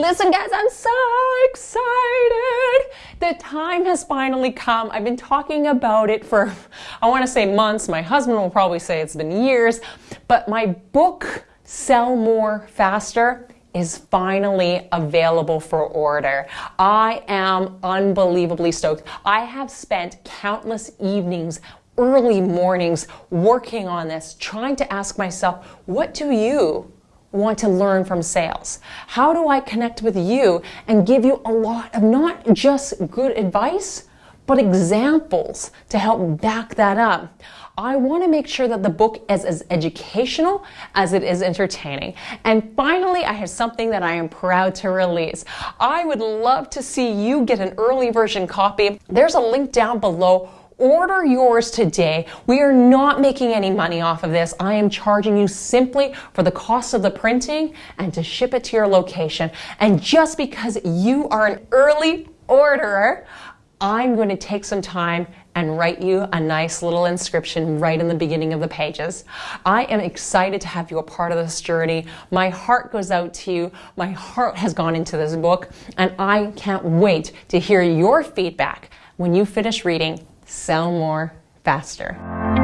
Listen, guys, I'm so excited. The time has finally come. I've been talking about it for, I want to say months. My husband will probably say it's been years. But my book, Sell More Faster, is finally available for order. I am unbelievably stoked. I have spent countless evenings early mornings working on this, trying to ask myself, what do you want to learn from sales? How do I connect with you and give you a lot of not just good advice, but examples to help back that up? I want to make sure that the book is as educational as it is entertaining. And finally, I have something that I am proud to release. I would love to see you get an early version copy. There's a link down below order yours today. We are not making any money off of this. I am charging you simply for the cost of the printing and to ship it to your location. And just because you are an early orderer, I'm going to take some time and write you a nice little inscription right in the beginning of the pages. I am excited to have you a part of this journey. My heart goes out to you. My heart has gone into this book, and I can't wait to hear your feedback when you finish reading Sell More Faster.